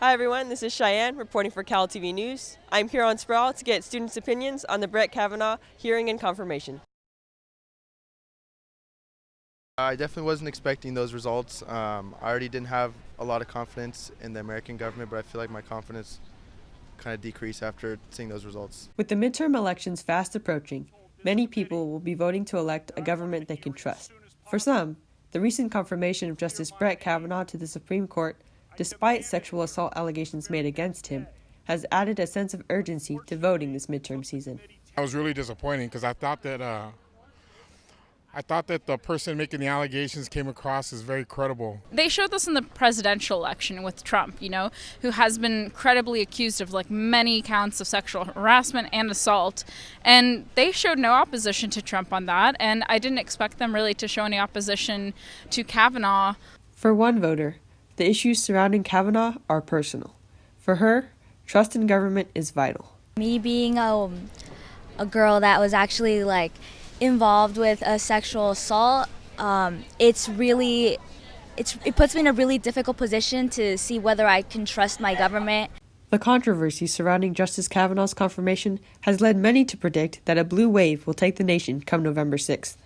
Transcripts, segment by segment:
Hi everyone, this is Cheyenne reporting for Cal TV News. I'm here on Sproul to get students' opinions on the Brett Kavanaugh hearing and confirmation. I definitely wasn't expecting those results. Um, I already didn't have a lot of confidence in the American government, but I feel like my confidence kind of decreased after seeing those results. With the midterm elections fast approaching, many people will be voting to elect a government they can trust. For some, the recent confirmation of Justice Brett Kavanaugh to the Supreme Court, despite sexual assault allegations made against him, has added a sense of urgency to voting this midterm season. I was really disappointed because I thought that uh, I thought that the person making the allegations came across as very credible. They showed this in the presidential election with Trump, you know, who has been credibly accused of like many counts of sexual harassment and assault. And they showed no opposition to Trump on that. And I didn't expect them really to show any opposition to Kavanaugh. For one voter, the issues surrounding Kavanaugh are personal. For her, trust in government is vital. Me being a, a girl that was actually like involved with a sexual assault, um, it's really it's, it puts me in a really difficult position to see whether I can trust my government. The controversy surrounding Justice Kavanaugh's confirmation has led many to predict that a blue wave will take the nation come November 6th.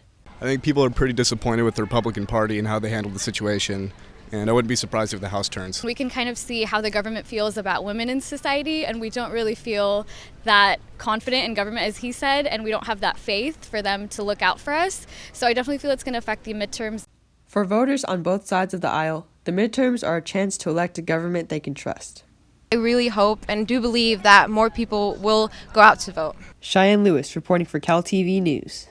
I think people are pretty disappointed with the Republican Party and how they handled the situation and I wouldn't be surprised if the House turns. We can kind of see how the government feels about women in society, and we don't really feel that confident in government as he said, and we don't have that faith for them to look out for us. So I definitely feel it's going to affect the midterms. For voters on both sides of the aisle, the midterms are a chance to elect a government they can trust. I really hope and do believe that more people will go out to vote. Cheyenne Lewis reporting for Cal TV News.